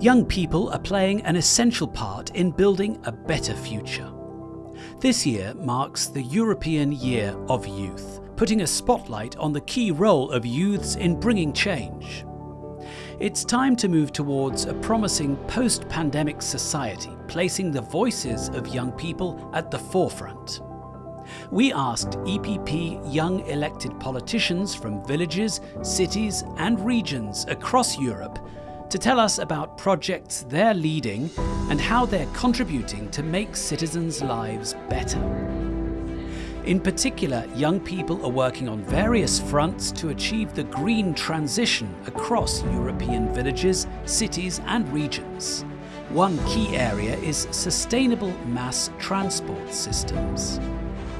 Young people are playing an essential part in building a better future. This year marks the European Year of Youth, putting a spotlight on the key role of youths in bringing change. It's time to move towards a promising post-pandemic society, placing the voices of young people at the forefront. We asked EPP young elected politicians from villages, cities and regions across Europe to tell us about projects they're leading and how they're contributing to make citizens' lives better. In particular, young people are working on various fronts to achieve the green transition across European villages, cities and regions. One key area is sustainable mass transport systems.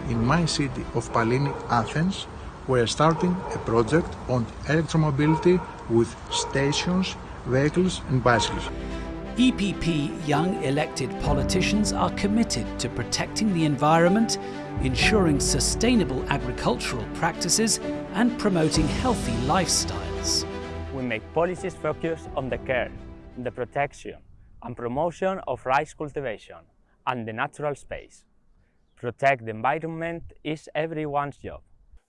In my city of Pallini, Athens, we are starting a project on electromobility with stations vehicles and bicycles. EPP young elected politicians are committed to protecting the environment, ensuring sustainable agricultural practices and promoting healthy lifestyles. We make policies focused on the care, the protection and promotion of rice cultivation and the natural space. Protect the environment is everyone's job.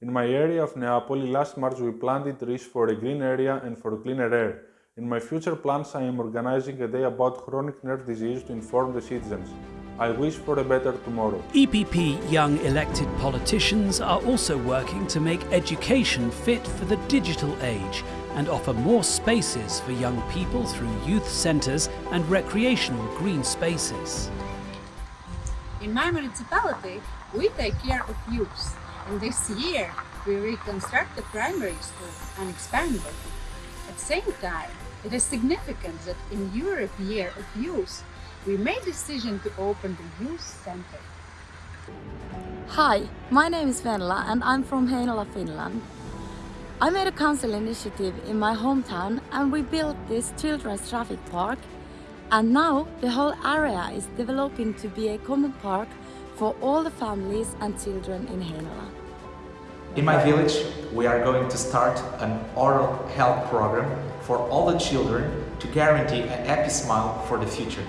In my area of Neapoli last March we planted trees for a green area and for cleaner air. In my future plans, I am organizing a day about chronic nerve disease to inform the citizens. I wish for a better tomorrow. EPP young elected politicians are also working to make education fit for the digital age and offer more spaces for young people through youth centres and recreational green spaces. In my municipality, we take care of youth, and this year we reconstruct the primary school and expand it. At the same time, it is significant that in Europe Year of Youth, we made decision to open the Youth Center. Hi, my name is Venla and I'm from Heinola, Finland. I made a council initiative in my hometown and we built this children's traffic park and now the whole area is developing to be a common park for all the families and children in Heinola. In my village, we are going to start an oral health program for all the children to guarantee a happy smile for the future.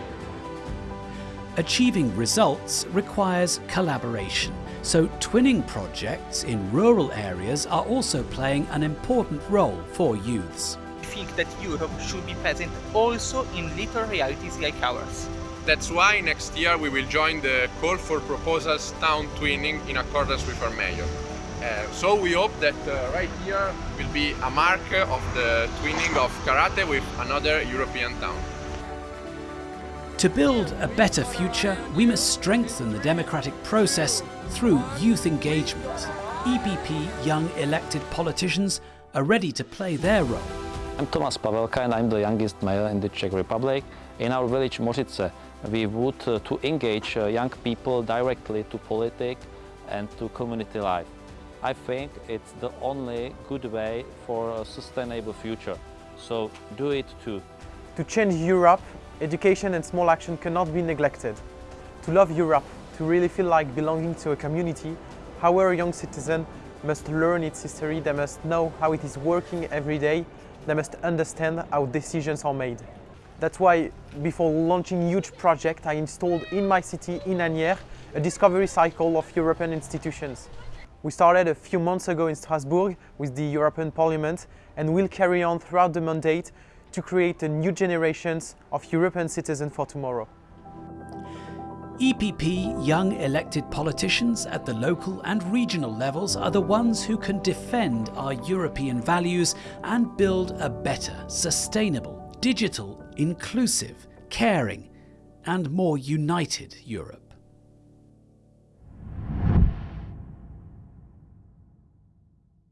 Achieving results requires collaboration, so twinning projects in rural areas are also playing an important role for youths. I think that Europe should be present also in little realities like ours. That's why next year we will join the call for proposals town twinning in accordance with our mayor. Uh, so we hope that uh, right here will be a mark of the twinning of karate with another European town. To build a better future, we must strengthen the democratic process through youth engagement. EPP young elected politicians are ready to play their role. I'm Tomas Pavelka and I'm the youngest mayor in the Czech Republic. In our village Mořice, we would uh, to engage uh, young people directly to politics and to community life. I think it's the only good way for a sustainable future. So do it too. To change Europe, education and small action cannot be neglected. To love Europe, to really feel like belonging to a community, our young citizen must learn its history, they must know how it is working every day, they must understand how decisions are made. That's why before launching huge project, I installed in my city, in Asnières, a discovery cycle of European institutions. We started a few months ago in Strasbourg with the European Parliament and will carry on throughout the mandate to create a new generations of European citizens for tomorrow. EPP young elected politicians at the local and regional levels are the ones who can defend our European values and build a better, sustainable, digital, inclusive, caring and more united Europe.